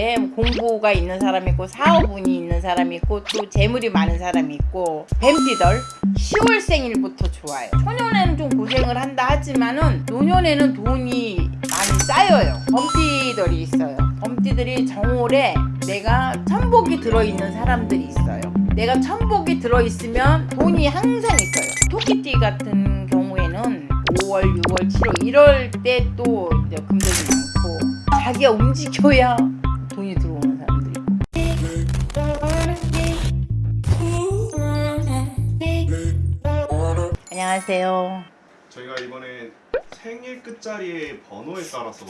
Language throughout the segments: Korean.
생일에 공부가 있는 사람이 있고 사업운이 있는 사람이 있고 또 재물이 많은 사람이 있고 뱀띠들 10월 생일부터 좋아요. 초년에는 좀 고생을 한다 하지만은 노년에는 돈이 많이 쌓여요. 범띠들이 있어요. 범띠들이 정월에 내가 천복이 들어있는 사람들이 있어요. 내가 천복이 들어있으면 돈이 항상 있어요. 토끼띠 같은 경우에는 5월, 6월, 7월 이럴 때 또 금전이 많고 자기가 움직여야 안녕하세요 저희가 이번에 생일 끝자리의 번호에 따라서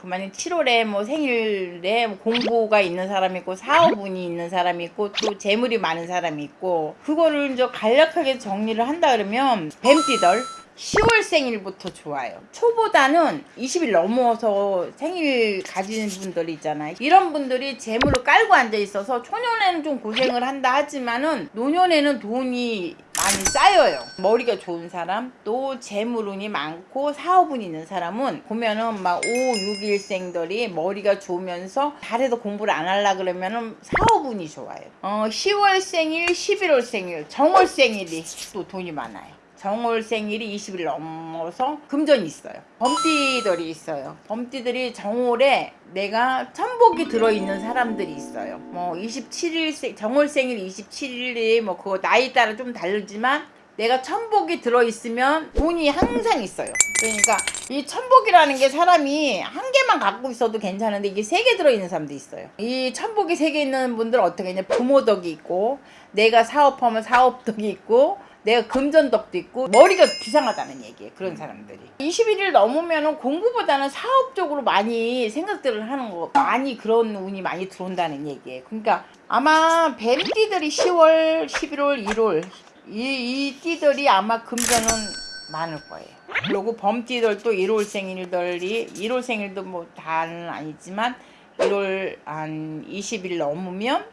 그만이 7월에 뭐 생일에 뭐 공부가 있는 사람이 있고 사업운이 있는 사람이 있고 또 재물이 많은 사람이 있고 그거를 이제 간략하게 정리를 한다 그러면 뱀띠들 10월 생일부터 좋아요. 초보다는 20일 넘어서 생일 가지는 분들이 있잖아요. 이런 분들이 재물을 깔고 앉아 있어서 초년에는 좀 고생을 한다 하지만은 노년에는 돈이 많이 쌓여요. 머리가 좋은 사람, 또 재물운이 많고 사업운이 있는 사람은 보면은 막 5, 6일생들이 머리가 좋으면서 잘해도 공부를 안 하려 그러면은 사업운이 좋아요. 어, 10월 생일, 11월 생일, 정월 생일이 또 돈이 많아요. 정월 생일이 20일 넘어서 금전이 있어요. 범띠들이 있어요. 범띠들이 정월에 내가 천복이 들어있는 사람들이 있어요. 뭐 27일 정월 생일 27일이 뭐 그거 나이 따라 좀 다르지만 내가 천복이 들어있으면 돈이 항상 있어요. 그러니까 이 천복이라는 게 사람이 한 개만 갖고 있어도 괜찮은데 이게 세 개 들어있는 사람도 있어요. 이 천복이 세 개 있는 분들은 어떻게 했냐 부모 덕이 있고 내가 사업하면 사업 덕이 있고 내가 금전덕도 있고 머리가 비상하다는 얘기예요. 그런 사람들이. 21일 넘으면 공부보다는 사업적으로 많이 생각들을 하는 거 많이 그런 운이 많이 들어온다는 얘기예요. 그러니까 아마 뱀띠들이 10월, 11월, 1월 이, 이 띠들이 아마 금전은 많을 거예요. 그리고 범띠들도 1월 생일들이 1월 생일도 뭐 다는 아니지만 1월 한 20일 넘으면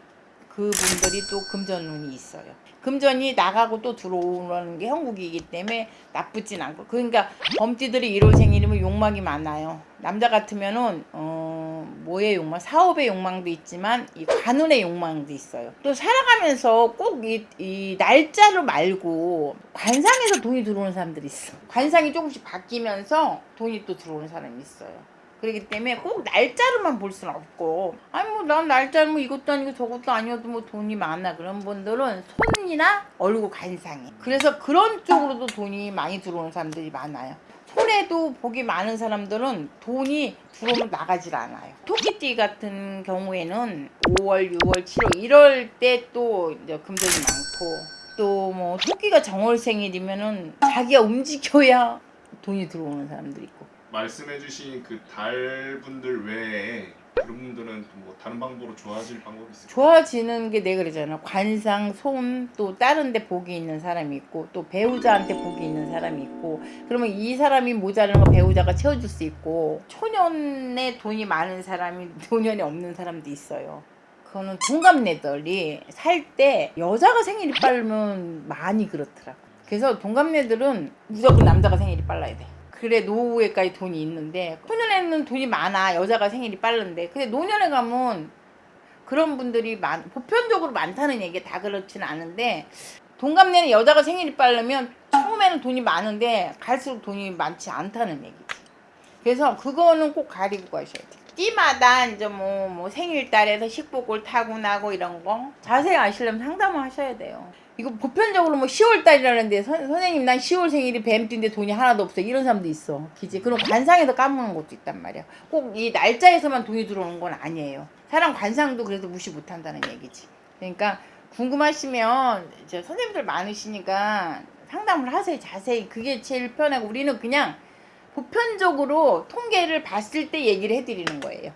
그분들이 또 금전운이 있어요. 금전이 나가고 또 들어오는 게 형국이기 때문에 나쁘진 않고 그러니까 범띠들이 1월 생일이면 욕망이 많아요. 남자 같으면은 어 뭐의 욕망? 사업의 욕망도 있지만 이 관운의 욕망도 있어요. 또 살아가면서 꼭이 이 날짜로 말고 관상에서 돈이 들어오는 사람들이 있어. 관상이 조금씩 바뀌면서 돈이 또 들어오는 사람이 있어요. 그렇기 때문에 꼭 날짜로만 볼 수는 없고 아니 뭐 난 날짜는 뭐 이것도 아니고 저것도 아니어도 뭐 돈이 많아. 그런 분들은 손이나 얼굴 관상이 그래서 그런 쪽으로도 돈이 많이 들어오는 사람들이 많아요. 손에도 복이 많은 사람들은 돈이 들어오면 나가질 않아요. 토끼띠 같은 경우에는 5월 6월 7월 이럴 때또 금전이 많고. 또 뭐 토끼가 정월 생일이면은 자기가 움직여야 돈이 들어오는 사람들이 있고. 말씀해주신 그 달분들 외에 그런 분들은 또뭐 다른 방법으로 좋아질 방법이 있을까요? 좋아지는 게 내가 그러잖아. 관상, 손, 또 다른 데 복이 있는 사람이 있고, 또 배우자한테 복이 있는 사람이 있고, 그러면 이 사람이 거 배우자가 채워줄 수 있고, 초년에 돈이 많은 사람이 노년에 없는 사람도 있어요. 그거는 동갑내들이 살 때 여자가 생일이 빠르면 많이 그렇더라고. 그래서 동갑내들은 무조건 남자가 생일이 빨라야 돼. 그래 노후에까지 돈이 있는데 초년에는 돈이 많아. 여자가 생일이 빠른데. 근데 노년에 가면 그런 분들이 많 보편적으로 많다는 얘기 다 그렇지는 않은데 동갑내는 여자가 생일이 빠르면 처음에는 돈이 많은데 갈수록 돈이 많지 않다는 얘기지. 그래서 그거는 꼭 가리고 가셔야 돼 띠마다 이제 뭐, 뭐 생일달에서 식복을 타고 나고 이런 거 자세히 아시려면 상담을 하셔야 돼요. 이거 보편적으로 뭐 10월달이라는데 선생님 난 10월 생일이 뱀띠인데 돈이 하나도 없어. 이런 사람도 있어. 그지. 그럼 관상에서 까먹는 것도 있단 말이야. 꼭 이 날짜에서만 돈이 들어오는 건 아니에요. 사람 관상도 그래도 무시 못한다는 얘기지. 그러니까 궁금하시면 이제 선생님들 많으시니까 상담을 하세요. 자세히. 그게 제일 편하고 우리는 그냥 보편적으로 통계를 봤을 때 얘기를 해드리는 거예요